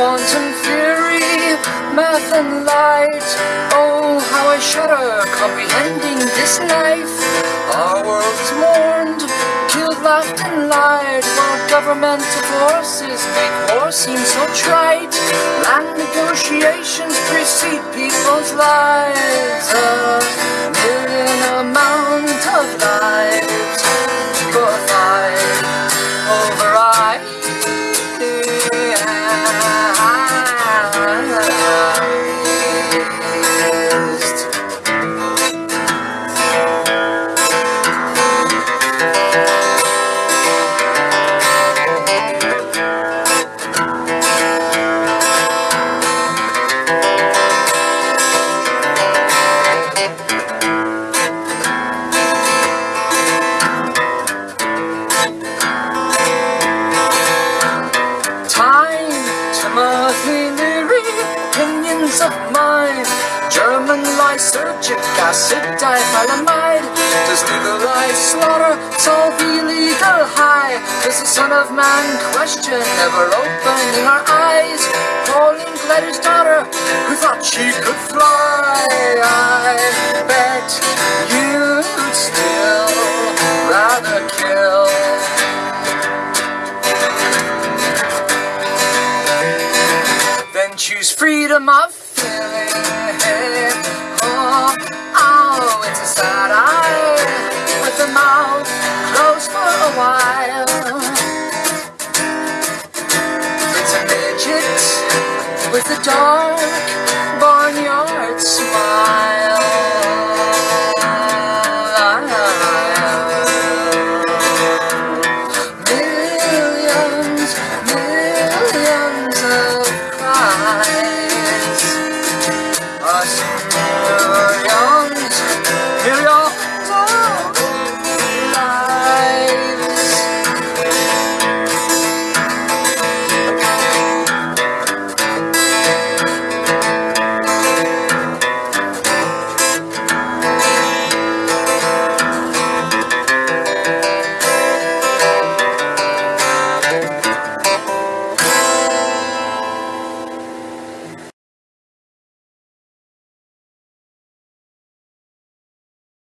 quantum theory, math and light. Oh, how I shudder, comprehending this life. Our world is mourned, killed, laughed, and lied, while governmental forces make war seem so trite. Land negotiations precede people's lives. A opinions of mine. German lysergic acid diethylamide. Does legalize slaughter solve illegal high? Does the Son of Man question ever opening our eyes? Pauline Gletter's daughter, who to my feeling. Oh, oh, it's a sad eye with the mouth closed for a while. It's a midget with a dark barnyard smile. Millions, millions of cries lost